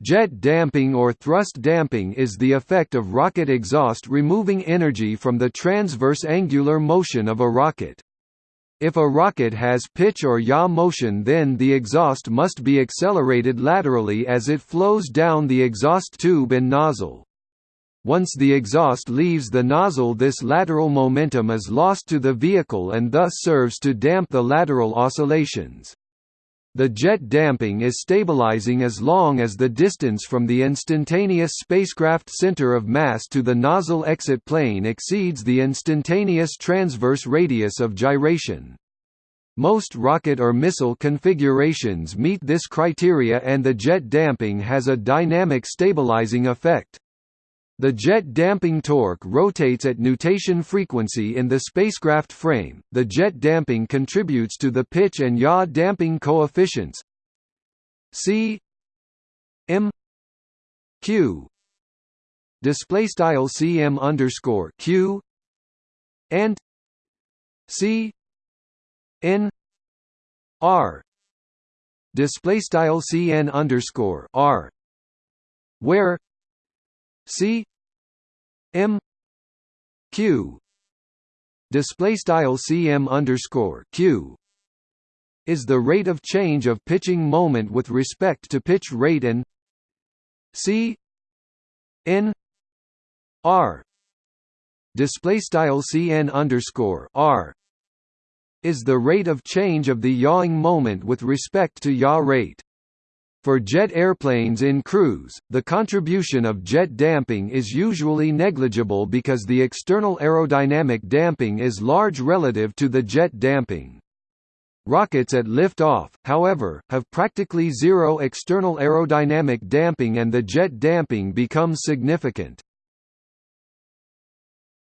Jet damping or thrust damping is the effect of rocket exhaust removing energy from the transverse angular motion of a rocket. If a rocket has pitch or yaw motion then the exhaust must be accelerated laterally as it flows down the exhaust tube and nozzle. Once the exhaust leaves the nozzle this lateral momentum is lost to the vehicle and thus serves to damp the lateral oscillations. The jet damping is stabilizing as long as the distance from the instantaneous spacecraft center of mass to the nozzle exit plane exceeds the instantaneous transverse radius of gyration. Most rocket or missile configurations meet this criteria and the jet damping has a dynamic stabilizing effect. The jet damping torque rotates at nutation frequency in the spacecraft frame. The jet damping contributes to the pitch and yaw damping coefficients. C M Q. Display style cm underscore q. And c n r. Display style cn underscore r. Where C M Q. Display style CM underscore Q. Is the rate of change of pitching moment with respect to pitch rate and C N R. Display style CN underscore R. Is the rate of change of the yawing moment with respect to yaw rate. For jet airplanes in cruise, the contribution of jet damping is usually negligible because the external aerodynamic damping is large relative to the jet damping. Rockets at lift-off, however, have practically zero external aerodynamic damping and the jet damping becomes significant.